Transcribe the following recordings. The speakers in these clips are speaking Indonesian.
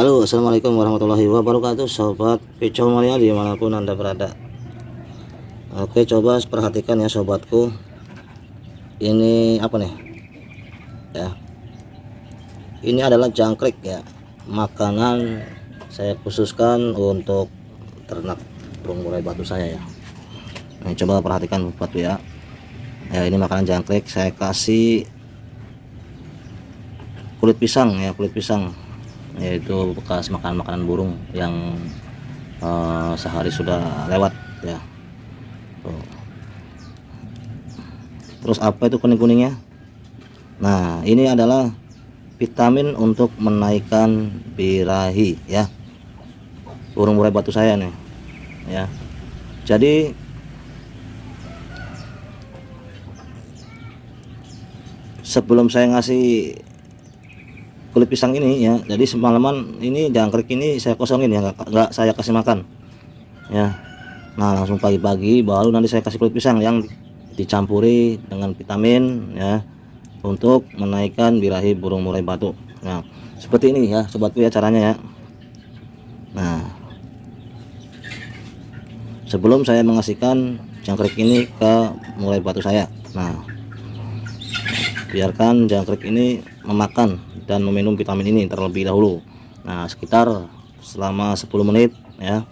Halo assalamualaikum warahmatullahi wabarakatuh sobat kicau mania di mana pun anda berada. Oke coba perhatikan ya sobatku. Ini apa nih? Ya. Ini adalah jangkrik ya. Makanan saya khususkan untuk ternak burung murai batu saya ya. Nah, coba perhatikan batu ya. Ya ini makanan jangkrik. Saya kasih kulit pisang ya kulit pisang yaitu bekas makan makanan burung yang uh, sehari sudah lewat ya. Tuh. terus apa itu kuning-kuningnya? Nah ini adalah vitamin untuk menaikkan birahi ya. Burung murai batu saya nih ya. Jadi sebelum saya ngasih kulit pisang ini ya. Jadi semalaman ini jangkrik ini saya kosongin ya. Nggak saya kasih makan ya. Nah langsung pagi-pagi baru nanti saya kasih kulit pisang yang dicampuri dengan vitamin ya untuk menaikkan birahi burung murai batu. Nah seperti ini ya sobatku ya caranya ya. Nah sebelum saya mengasihkan jangkrik ini ke murai batu saya. Nah biarkan jangkrik ini memakan dan meminum vitamin ini terlebih dahulu. Nah sekitar selama 10 menit ya.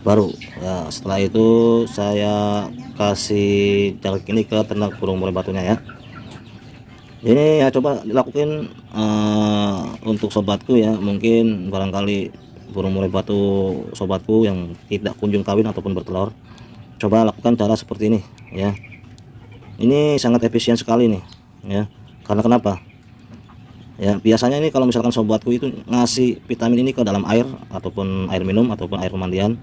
Baru ya setelah itu saya kasih jangkrik ini ke ternak burung murai batunya ya. Ini ya coba dilakukan uh, untuk sobatku ya. Mungkin barangkali burung murai batu sobatku yang tidak kunjung kawin ataupun bertelur coba lakukan cara seperti ini ya ini sangat efisien sekali nih ya. Karena kenapa? Ya biasanya ini kalau misalkan sobatku itu ngasih vitamin ini ke dalam air ataupun air minum ataupun air pemandian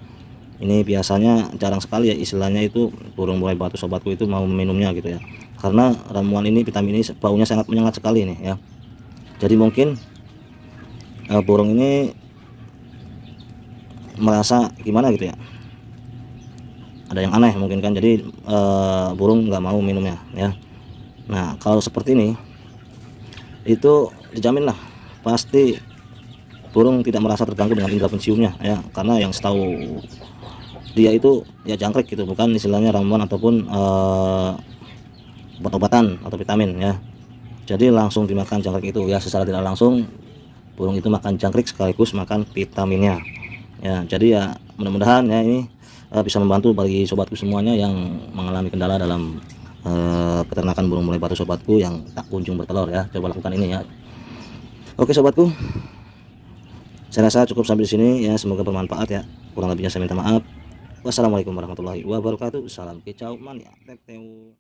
ini biasanya jarang sekali ya istilahnya itu burung murai batu sobatku itu mau minumnya gitu ya. Karena ramuan ini vitamin ini baunya sangat menyengat sekali nih ya. Jadi mungkin uh, burung ini merasa gimana gitu ya ada yang aneh mungkin kan jadi uh, burung nggak mau minumnya ya. Nah kalau seperti ini itu dijamin lah pasti burung tidak merasa terganggu dengan indera penciumnya ya. Karena yang setahu dia itu ya jangkrik gitu bukan istilahnya ramuan ataupun uh, obat-obatan atau vitamin ya. Jadi langsung dimakan jangkrik itu ya. Secara tidak langsung burung itu makan jangkrik sekaligus makan vitaminnya ya. Jadi ya mudah-mudahan ya ini uh, bisa membantu bagi sobatku semuanya yang mengalami kendala dalam uh, peternakan burung murai batu sobatku yang tak kunjung bertelur ya. Coba lakukan ini ya. Oke sobatku. Saya rasa cukup sampai di sini ya. Semoga bermanfaat ya. Kurang lebihnya saya minta maaf. Wassalamualaikum warahmatullahi wabarakatuh. Salam kicau mania teteu